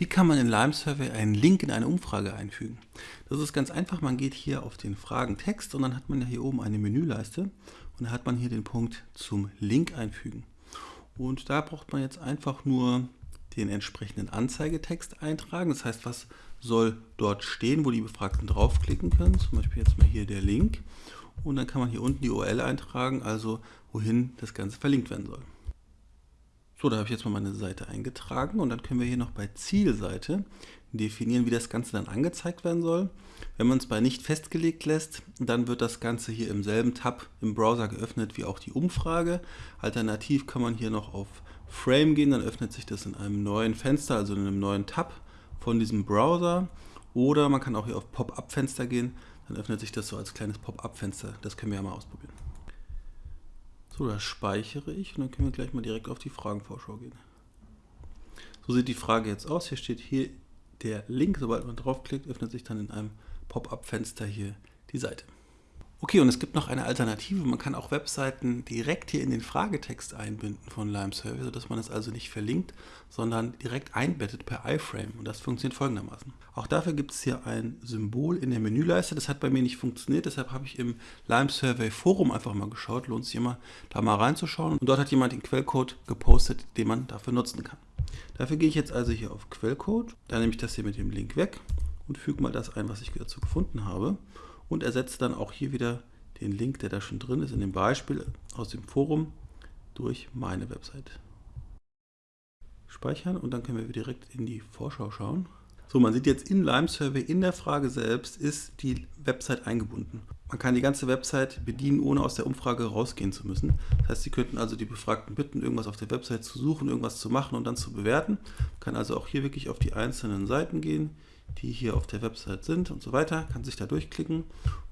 Wie kann man in Lime Survey einen Link in eine Umfrage einfügen? Das ist ganz einfach. Man geht hier auf den Fragentext und dann hat man ja hier oben eine Menüleiste und da hat man hier den Punkt zum Link einfügen. Und da braucht man jetzt einfach nur den entsprechenden Anzeigetext eintragen. Das heißt, was soll dort stehen, wo die Befragten draufklicken können. Zum Beispiel jetzt mal hier der Link. Und dann kann man hier unten die URL eintragen, also wohin das Ganze verlinkt werden soll. So, da habe ich jetzt mal meine Seite eingetragen und dann können wir hier noch bei Zielseite definieren, wie das Ganze dann angezeigt werden soll. Wenn man es bei nicht festgelegt lässt, dann wird das Ganze hier im selben Tab im Browser geöffnet wie auch die Umfrage. Alternativ kann man hier noch auf Frame gehen, dann öffnet sich das in einem neuen Fenster, also in einem neuen Tab von diesem Browser. Oder man kann auch hier auf Pop-up-Fenster gehen, dann öffnet sich das so als kleines Pop-up-Fenster. Das können wir ja mal ausprobieren. So, das speichere ich und dann können wir gleich mal direkt auf die Fragenvorschau gehen. So sieht die Frage jetzt aus. Hier steht hier der Link. Sobald man draufklickt, öffnet sich dann in einem Pop-up-Fenster hier die Seite. Okay, und es gibt noch eine Alternative. Man kann auch Webseiten direkt hier in den Fragetext einbinden von Lime Survey, sodass man es also nicht verlinkt, sondern direkt einbettet per iFrame. Und das funktioniert folgendermaßen. Auch dafür gibt es hier ein Symbol in der Menüleiste. Das hat bei mir nicht funktioniert, deshalb habe ich im Lime Survey Forum einfach mal geschaut. Lohnt sich immer, da mal reinzuschauen. Und dort hat jemand den Quellcode gepostet, den man dafür nutzen kann. Dafür gehe ich jetzt also hier auf Quellcode. Dann nehme ich das hier mit dem Link weg und füge mal das ein, was ich dazu gefunden habe und ersetze dann auch hier wieder den Link, der da schon drin ist, in dem Beispiel aus dem Forum durch meine Website. Speichern und dann können wir direkt in die Vorschau schauen. So, man sieht jetzt in Lime Survey in der Frage selbst ist die Website eingebunden. Man kann die ganze Website bedienen, ohne aus der Umfrage rausgehen zu müssen. Das heißt, Sie könnten also die Befragten bitten, irgendwas auf der Website zu suchen, irgendwas zu machen und dann zu bewerten. Man kann also auch hier wirklich auf die einzelnen Seiten gehen, die hier auf der Website sind und so weiter, kann sich da durchklicken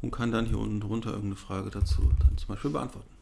und kann dann hier unten drunter irgendeine Frage dazu dann zum Beispiel beantworten.